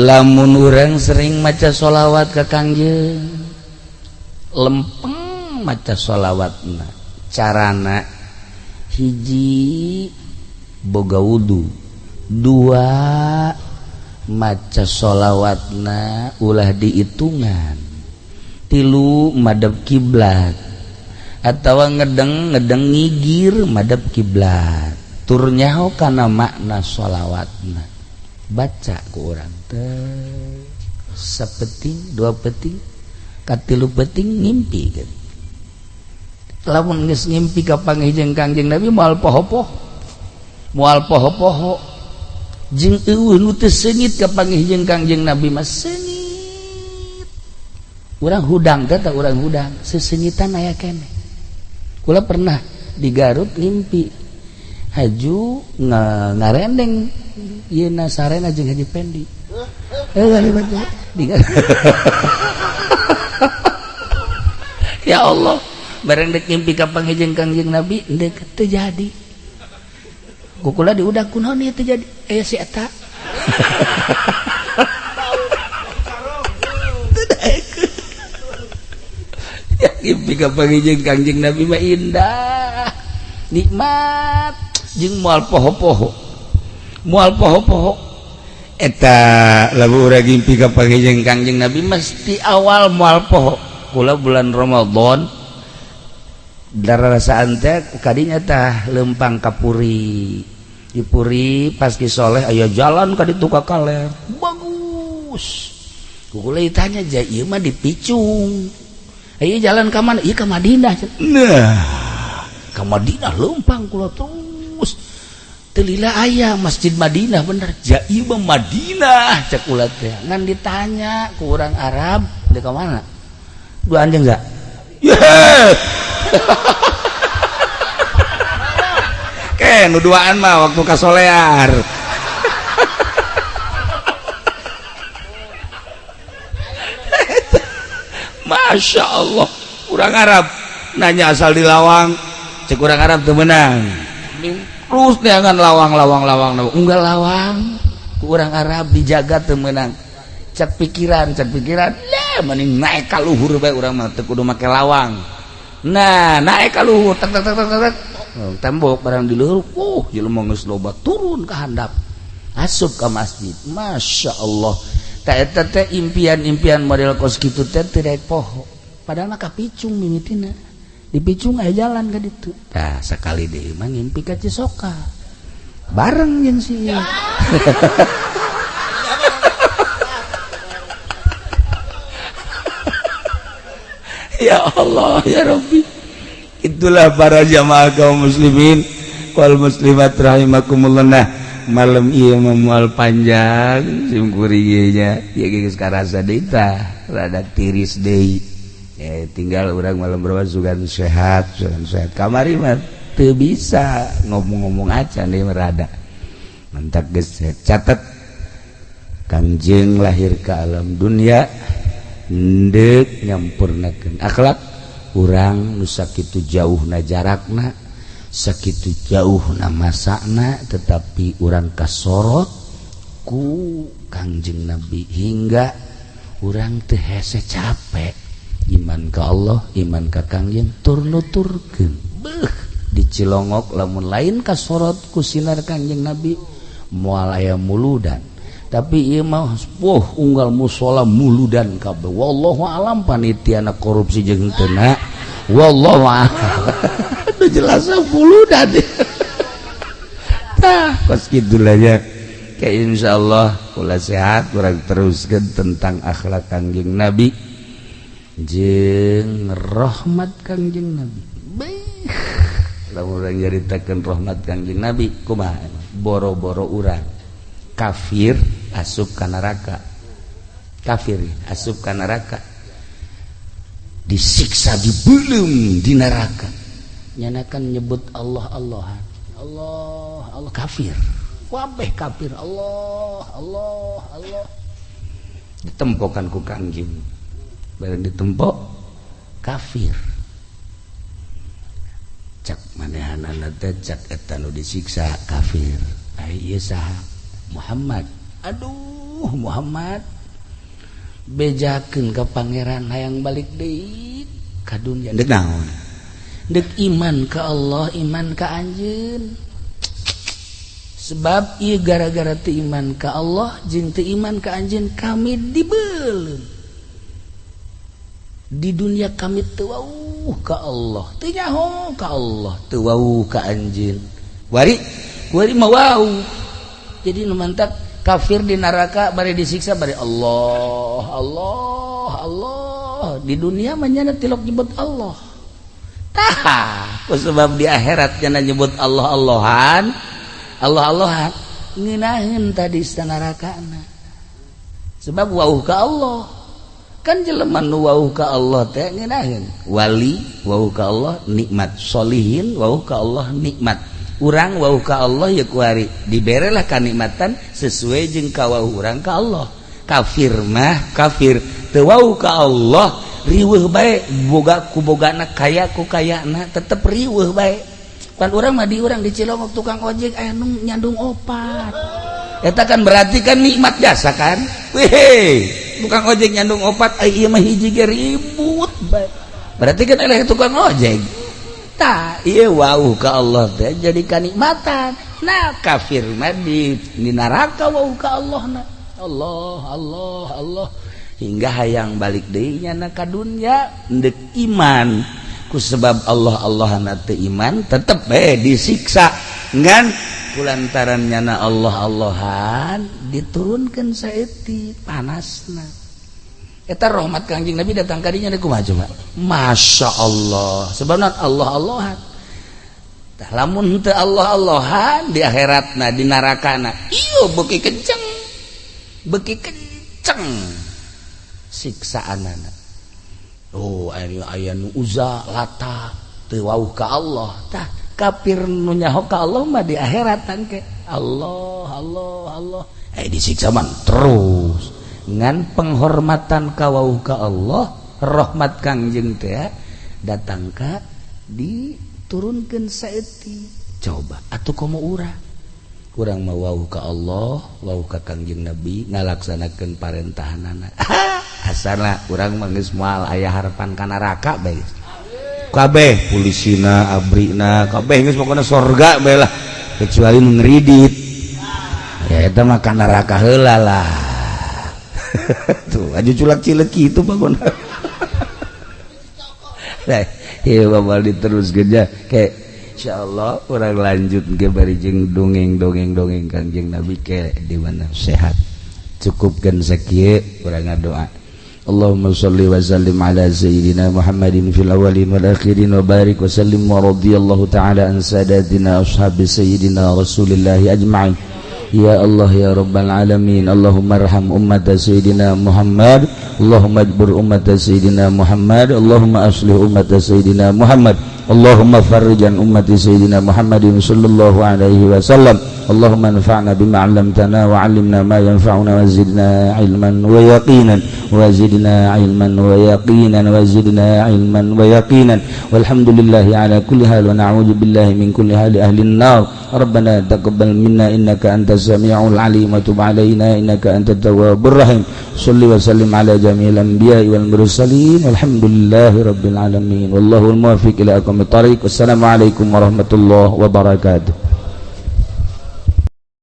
lamun urang sering maca sholawat ke kangjeng lempeng maca sholawatna carana hiji boga wudhu dua maca sholawatna ulah dihitungan tilu madab kiblat atau ngedeng ngedeng ngigir madab kiblat. Turnya kana makna sholawatna baca ku orang teh. Sepeting dua peting katilu peting ngimpi kan. Lamun geus ngimpi ka panggihjeung Kangjeng Nabi moal poho-poho. Moal poho-poho. Jeung eueuh nu teu sengit ka panggihjeung Kangjeng Nabi mah sengit urang hudang teh teh urang hudang sesengitan aya keneh kula pernah di Garut ngimpi. Haju ngarendeng Yena Sarena jeung Haji Pendi. Eh, ya Allah, bareng dek ngimpi ka hejeng kangjeng Nabi, dek terjadi. Kukula diudak kunaon ieu terjadi? Eh si eta. ya mimpi ka hejeng kangjeng Nabi mah indah. Nikmat jeung moal poho-poho. mual poho-poho eta laburagimpi kapjeng Kangjeng Nabi mesti awal mual poho kula bulan Romadhon darah kadinya tah lempang Kapuri dipuri soleh Ayo jalan ka dituka kaler bagus kula ditanya ja ieu mah dipicung. Ayo jalan ka mana? ieu ka Madinah. Nah, ka Madinah lempang kula tuh. Telila ayah masjid Madinah bener. Jaiba Madinah cek ulat teh. Ngan ditanya ke orang Arab di ke mana? Dua anjing enggak yeah. Ken duaan mah waktu kasolear Masya Allah. Kurang Arab nanya asal di lawang cek kurang Arab tuh menang terus jangan lawang lawang lawang lawang enggak lawang. Kurang Arab dijaga temenang cat pikiran cat pikiran lah mending naik kaluhur baik orang mah teu kudu make lawang. Nah naik kaluhur tak tak tak tak tak oh, tembok barang di luhur uh jelema geus loba turun ke handap. Asup ke masjid. Masya Allah. Tak eta teh impian-impian model kos kitu teh teu poho. Padahal mah kapicung mimitina dipicung aja jalan ke itu nah sekali deh emang ngimpi ke Cisoka. Bareng yang sih ya. Allah ya Rabbi. Itulah para jamaah kaum muslimin. Wal muslimat rahimakumullah. Nah malam iya memual panjang. Simkurinya ya geus karasa deui tah. Rada tiris deui eh, tinggal orang malam berwa sugan sehat sugan sehat. Kamari mah teu bisa ngomong-ngomong aja nih merada mantap guys catat kanjeng lahir ke alam dunia ndek nyampurnakan akhlak. Orang nusakitu jauh na jarakna sakitu jauh na masakna tetapi orang kasorot ku kanjeng nabi hingga orang teh hese capek. Iman ke Allah iman ke Kangjen turnuturken dicilongok lamun lain kasorot ku sinar nabi mualaya muludan. Tapi ia mau sepuh unggal musola muludan kabeh. Wallahu alam panitia anak korupsi jeung tena wallahu alam. Jelas muludan. Tah kos kitu aja. Kayak insyaallah kula sehat kurang teruskan tentang akhlak Kanjeng nabi Jengrahmat Kangjeng nabi. Nyaritakan rahmat Kangjeng nabi kuma boro-boro urang. Kafir asup ke neraka. Kafir asup ke neraka. Disiksa di belum di neraka. Nyanakan nyebut Allah Allah. Allah Allah kafir. Wabeh kafir. Allah Allah Allah. Ditempokan ku kangjeng ditempok kafir. Cak manehan cak etanu disiksa kafir. Ay, Muhammad. Aduh Muhammad. Bejaken ke Pangeran hayang balik De kadunya denaun dek iman ke Allah iman ke anjin sebab ia gara-gara iman ke Allah jeng iman ke anjin kami dibelum di dunia kami tuau ke Allah. Tinyaho ke Allah. Tuau ke Anjin wari wari mau wow jadi nu mantap kafir di neraka bari disiksa bari Allah Allah Allah. Di dunia menyana tilok nyebut Allah. Tah sebab di akhirat jangan nyebut Allah Allahan. Allah Allahan. Nginahin tadi neraka sebab wau ke Allah kan jeleman nu wau ka Allah teh ngeunaheun wali wau ka Allah nikmat. Solihin wau ka Allah nikmat. Urang wau ka Allah ya kuari diberelah kanikmatan sesuai jeung kawau urang ka Allah. Kafir mah kafir. Teu wau ka Allah riweuh bae boga ku bogana kaya ku kayana tetep riweuh bae. Pan urang mah di urang di Cilongok tukang ojek aya nyandung opat. Eta kan berarti kan nikmat jasa kan? Wehe tukang ojek nyandung opat ay iya mah hiji ge ribut berarti kan eleh tukang ojek. Ta iya wau ka Allah teh jadi kanikmatan nah kafir mah di, di neraka wau ka Allah na. Allah Allah Allah. Hingga hayang balik deui nya na ka dunya ndek iman. Ku sebab Allah Allah na teu iman tetep eh disiksa. Ngan kulantaran nyana Allah Allahan diturunkan saeti panasna. Eta rahmat kanjing Nabi datang kadinya niku maju Pak Masya Allah. Sebenarnya Allah Allahan tah lamun teu Allah Allahan di akhiratna di narakana iyo beki kenceng. Beki kenceng. Siksaan anak oh ayo aya nu uza lata teu Allah. Tah kafir nunyahoka Allah mah di akhirat tangke Allah Allah Allah. Eh disiksa man terus. Ngan penghormatan kawau ka Allah rahmat kangjeng teh datang ka diturunkan saeti coba atau kamu urah kurang mau wau ka Allah wau ka kangjeng Nabi ngalaksanakan parentahan anak asana kurang mengis moal ayah harapan kana raka baik kabeh pulisina abrina kabeh geus pokona sorga bae lah. Kecuali nu ya eta mah kana neraka heula lah. Tuh aja culak cilek kitu bangun. Nah iya bapak diteruskeun kerja kayak insyaallah urang lanjut ge bari jeung dongeng-dongeng dongeng Kanjeng Nabi ke di mana sehat. Cukupkeun sakieu urang ngadoa. اللهم صل وسلم على سيدنا محمد في الأولين والآخرين وبارك وسلم ورضي الله تعالى عن ساداتنا أصحاب سيدنا رسول الله أجمعين. يا الله يا رب العالمين اللهم ارحم أمة سيدنا محمد اللهم اجبر أمة سيدنا محمد اللهم أصلح أمة سيدنا محمد اللهم فرج عن أمة سيدنا محمد صلى الله عليه وسلم. اللهم انفعنا بما علمتنا وعلمنا ما ينفعنا وزدنا علما ويقينا وزدنا علما ويقينا وزدنا علما ويقينا والحمد لله على كل حال ونعوذ بالله من كل حال أهل النار. ربنا تقبل منا إنك أنت السميع العليم وتب علينا إنك أنت التواب الرحيم. صل وسلم على جميع الأنبياء والمرسلين والحمد لله رب العالمين. والله الموفق إلى أقوم الطريق. والسلام عليكم ورحمة الله وبركاته.